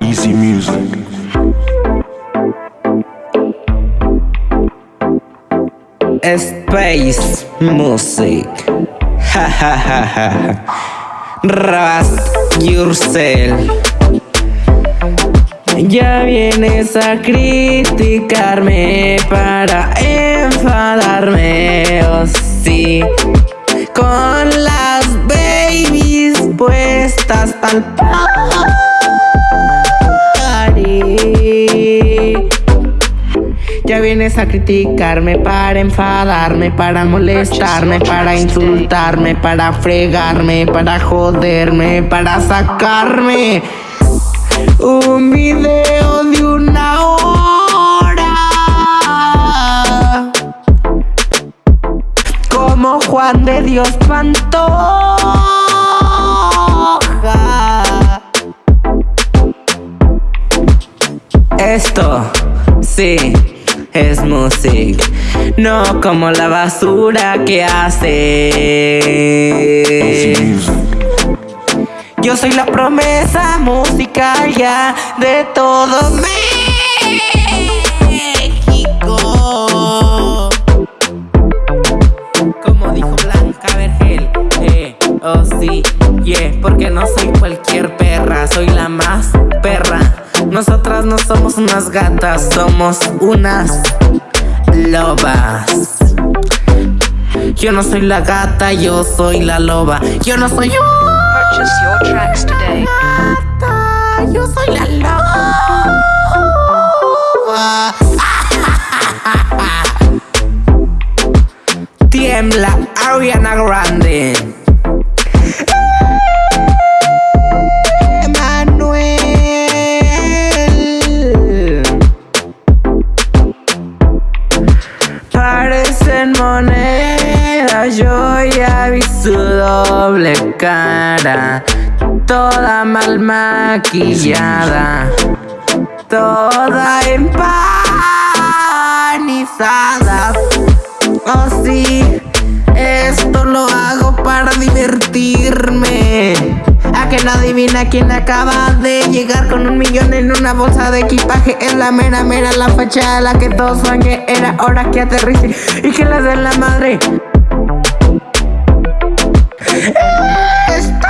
Easy music. Space Music. Ha ha ha ha. Rast yourself. Ya vienes a criticarme para enfadarme, oh sí. Con babies puestas al party. Ya vienes a criticarme para enfadarme, para molestarme, para insultarme, para fregarme, para joderme, para sacarme un video de una hora. Como Juan de Dios Pantoja. Esto, sí, es música, no como la basura que hace. music. Yo soy la promesa musical ya de todo México. Como dijo Blanca Vergel, eh, oh sí, yeah, porque no soy cualquier perra, soy la más. Nosotras no somos unas gatas, somos unas lobas. Yo no soy la gata, yo soy la loba. Yo no soy Purchase your tracks today. gata, yo soy la loba. Tiembla Ariana Grande. Yo ya vi doble cara, toda mal maquillada, toda empanizada. Oh sí, esto lo hago para divertirme. A que no adivina quién acaba de llegar con un millón en una bolsa de equipaje. Es la mera, mera, la fachada, la que todos que era hora que aterrice y que les den la madre. It's